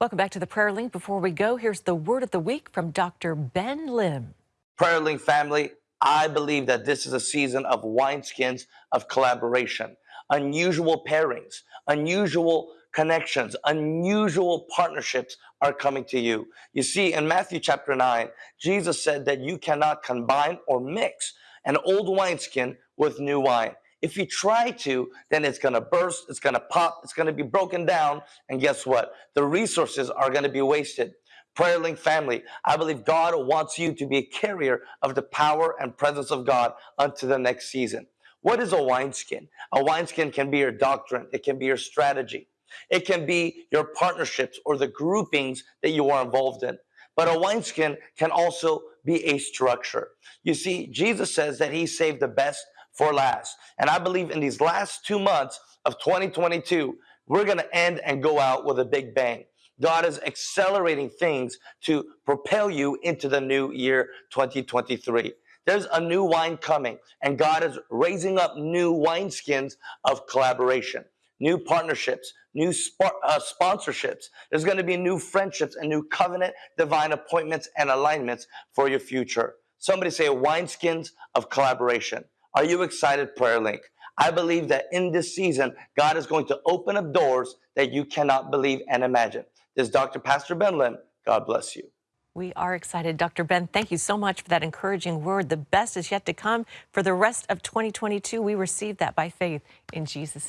Welcome back to the Prayer Link. Before we go, here's the word of the week from Dr. Ben Lim. Prayer Link family, I believe that this is a season of wineskins of collaboration, unusual pairings, unusual connections, unusual partnerships are coming to you. You see, in Matthew chapter 9, Jesus said that you cannot combine or mix an old wineskin with new wine. If you try to, then it's going to burst, it's going to pop, it's going to be broken down. And guess what? The resources are going to be wasted. Prayer Link family, I believe God wants you to be a carrier of the power and presence of God unto the next season. What is a wineskin? A wineskin can be your doctrine, it can be your strategy, it can be your partnerships or the groupings that you are involved in. But a wineskin can also be a structure. You see, Jesus says that he saved the best for last. And I believe in these last two months of 2022, we're going to end and go out with a big bang. God is accelerating things to propel you into the new year 2023. There's a new wine coming, and God is raising up new wineskins of collaboration, new partnerships, new uh, sponsorships. There's going to be new friendships and new covenant, divine appointments, and alignments for your future. Somebody say wineskins of collaboration. Are you excited, Prayer Link? I believe that in this season, God is going to open up doors that you cannot believe and imagine. This is Dr. Pastor Ben Lim. God bless you. We are excited. Dr. Ben, thank you so much for that encouraging word. The best is yet to come for the rest of 2022. We receive that by faith in Jesus'